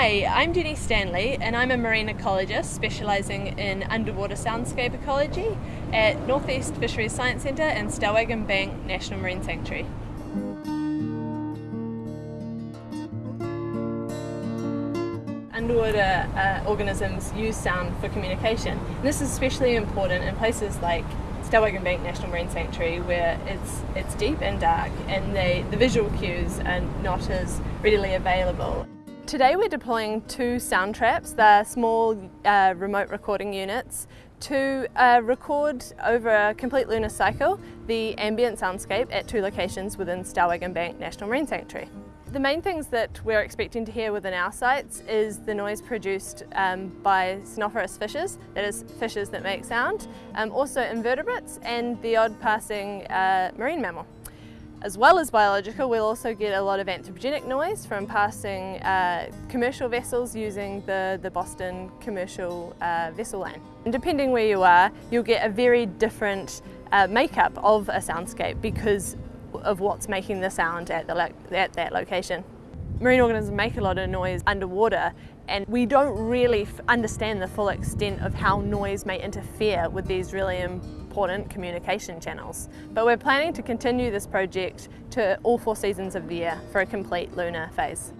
Hi, I'm Jenni Stanley and I'm a marine ecologist specialising in underwater soundscape ecology at Northeast Fisheries Science Centre and Stellwagen Bank National Marine Sanctuary. Underwater uh, organisms use sound for communication. And this is especially important in places like Stellwagen Bank National Marine Sanctuary where it's it's deep and dark and they, the visual cues are not as readily available. Today we're deploying two sound traps, they're small uh, remote recording units to uh, record over a complete lunar cycle the ambient soundscape at two locations within Stellwagen Bank National Marine Sanctuary. The main things that we're expecting to hear within our sites is the noise produced um, by soniferous fishes, that is fishes that make sound, um, also invertebrates and the odd passing uh, marine mammal. As well as biological, we'll also get a lot of anthropogenic noise from passing uh, commercial vessels using the, the Boston commercial uh, vessel lane. And depending where you are, you'll get a very different uh, makeup of a soundscape because of what's making the sound at, the at that location. Marine organisms make a lot of noise underwater and we don't really understand the full extent of how noise may interfere with these really important communication channels. But we're planning to continue this project to all four seasons of the year for a complete lunar phase.